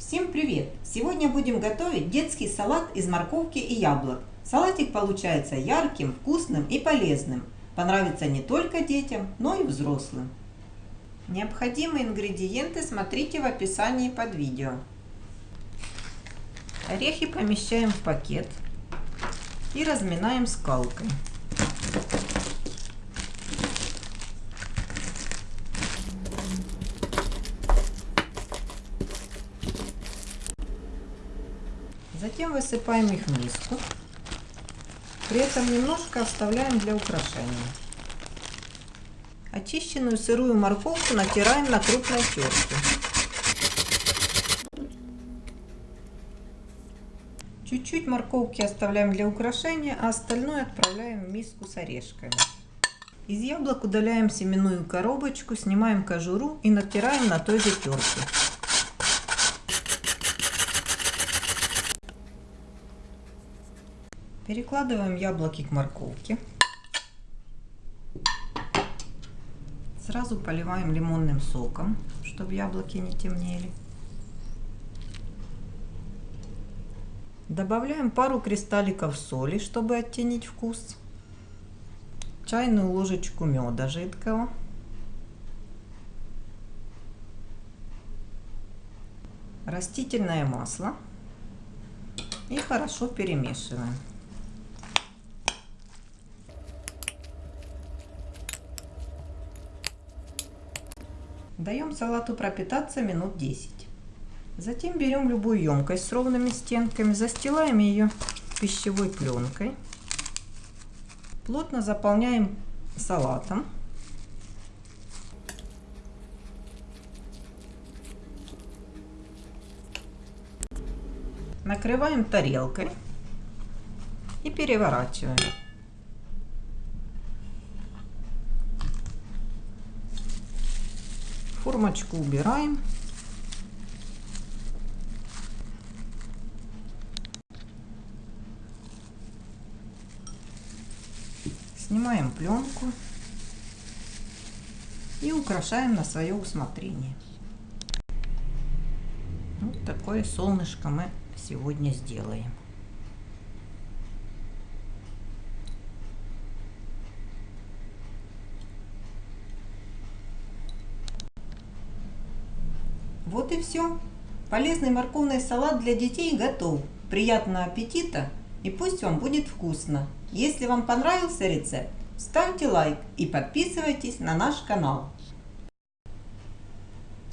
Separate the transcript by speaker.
Speaker 1: Всем привет! Сегодня будем готовить детский салат из морковки и яблок. Салатик получается ярким, вкусным и полезным. Понравится не только детям, но и взрослым. Необходимые ингредиенты смотрите в описании под видео. Орехи помещаем в пакет и разминаем скалкой. Затем высыпаем их в миску. При этом немножко оставляем для украшения. Очищенную сырую морковку натираем на крупной терке. Чуть-чуть морковки оставляем для украшения, а остальное отправляем в миску с орешками. Из яблок удаляем семенную коробочку, снимаем кожуру и натираем на той же терке. Перекладываем яблоки к морковке. Сразу поливаем лимонным соком, чтобы яблоки не темнели. Добавляем пару кристалликов соли, чтобы оттенить вкус. Чайную ложечку меда жидкого. Растительное масло. И хорошо перемешиваем. Даем салату пропитаться минут 10. Затем берем любую емкость с ровными стенками, застилаем ее пищевой пленкой. Плотно заполняем салатом. Накрываем тарелкой и переворачиваем. Формочку убираем. Снимаем пленку и украшаем на свое усмотрение. Вот такое солнышко мы сегодня сделаем. Вот и все. Полезный морковный салат для детей готов. Приятного аппетита и пусть вам будет вкусно. Если вам понравился рецепт, ставьте лайк и подписывайтесь на наш канал.